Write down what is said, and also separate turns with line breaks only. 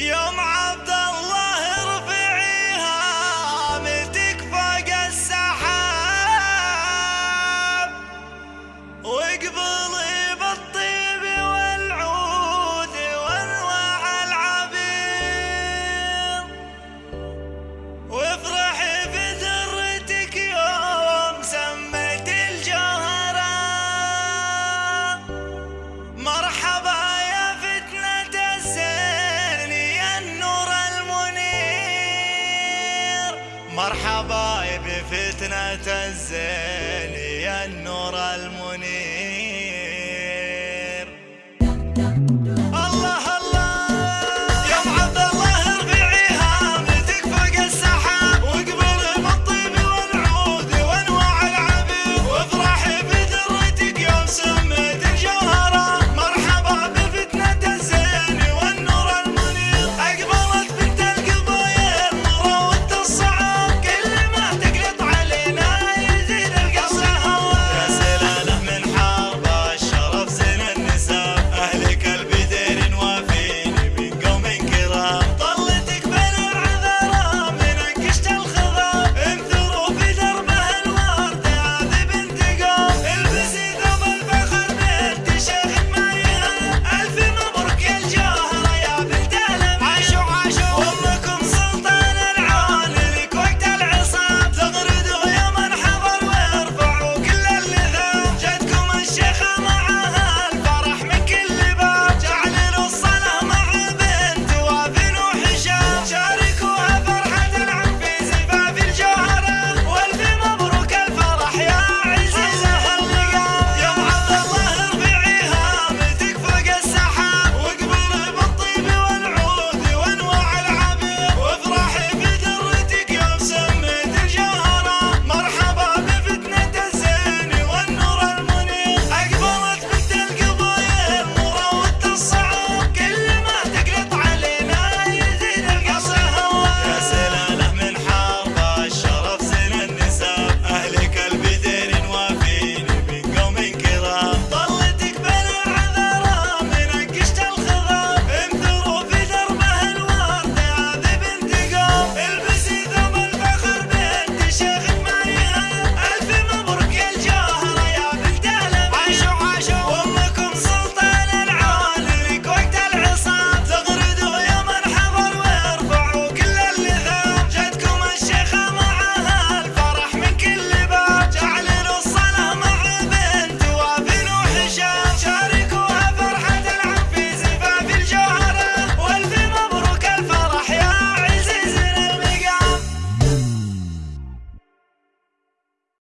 Yo! مرحبا بفتنة فتنة الزين يا النور المنير.